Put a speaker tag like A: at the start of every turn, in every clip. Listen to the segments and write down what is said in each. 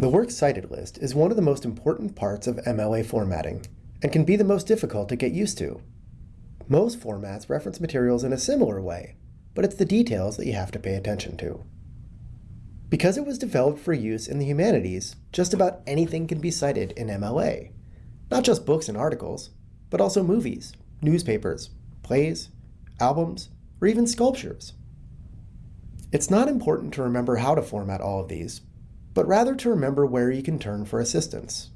A: The Works Cited list is one of the most important parts of MLA formatting and can be the most difficult to get used to. Most formats reference materials in a similar way, but it's the details that you have to pay attention to. Because it was developed for use in the humanities, just about anything can be cited in MLA. Not just books and articles, but also movies, newspapers, plays, albums, or even sculptures. It's not important to remember how to format all of these, but rather to remember where you can turn for assistance.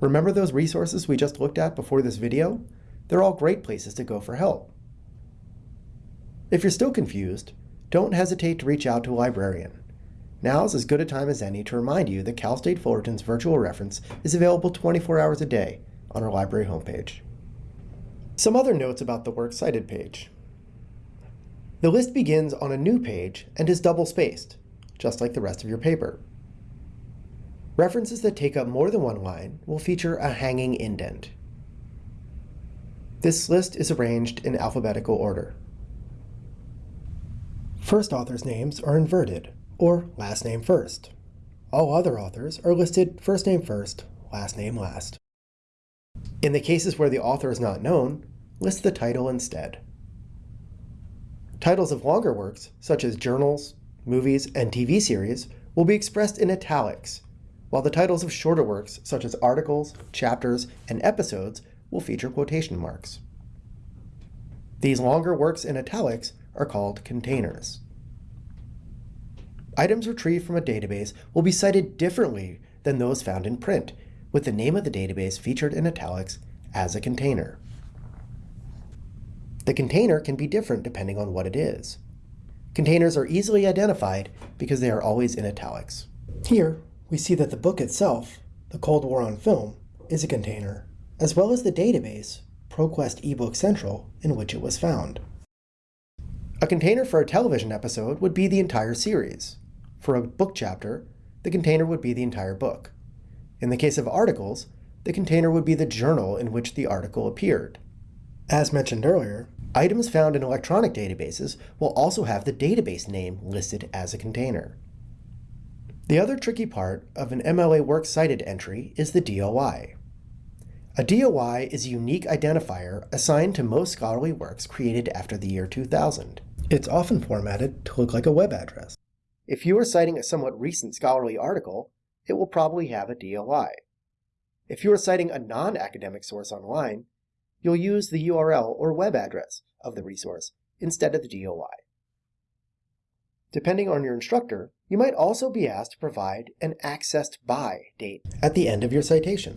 A: Remember those resources we just looked at before this video? They're all great places to go for help. If you're still confused, don't hesitate to reach out to a librarian. Now's as good a time as any to remind you that Cal State Fullerton's virtual reference is available 24 hours a day on our library homepage. Some other notes about the Works Cited page. The list begins on a new page and is double-spaced, just like the rest of your paper. References that take up more than one line will feature a hanging indent. This list is arranged in alphabetical order. First authors' names are inverted, or last name first. All other authors are listed first name first, last name last. In the cases where the author is not known, list the title instead. Titles of longer works, such as journals, movies, and TV series, will be expressed in italics while the titles of shorter works, such as articles, chapters, and episodes, will feature quotation marks. These longer works in italics are called containers. Items retrieved from a database will be cited differently than those found in print, with the name of the database featured in italics as a container. The container can be different depending on what it is. Containers are easily identified because they are always in italics. Here, we see that the book itself, The Cold War on Film, is a container, as well as the database, ProQuest eBook Central, in which it was found. A container for a television episode would be the entire series. For a book chapter, the container would be the entire book. In the case of articles, the container would be the journal in which the article appeared. As mentioned earlier, items found in electronic databases will also have the database name listed as a container. The other tricky part of an MLA Works Cited entry is the DOI. A DOI is a unique identifier assigned to most scholarly works created after the year 2000. It's often formatted to look like a web address. If you are citing a somewhat recent scholarly article, it will probably have a DOI. If you are citing a non-academic source online, you'll use the URL or web address of the resource instead of the DOI. Depending on your instructor, you might also be asked to provide an accessed by date at the end of your citation.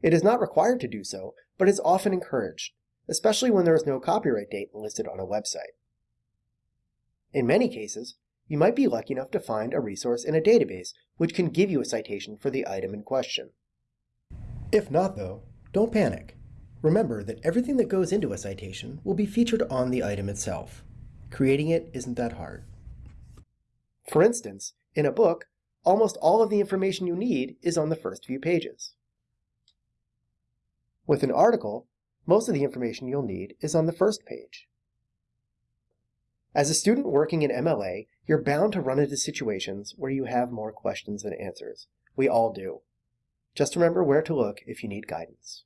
A: It is not required to do so, but is often encouraged, especially when there is no copyright date listed on a website. In many cases, you might be lucky enough to find a resource in a database which can give you a citation for the item in question. If not, though, don't panic. Remember that everything that goes into a citation will be featured on the item itself. Creating it isn't that hard. For instance, in a book, almost all of the information you need is on the first few pages. With an article, most of the information you'll need is on the first page. As a student working in MLA, you're bound to run into situations where you have more questions than answers. We all do. Just remember where to look if you need guidance.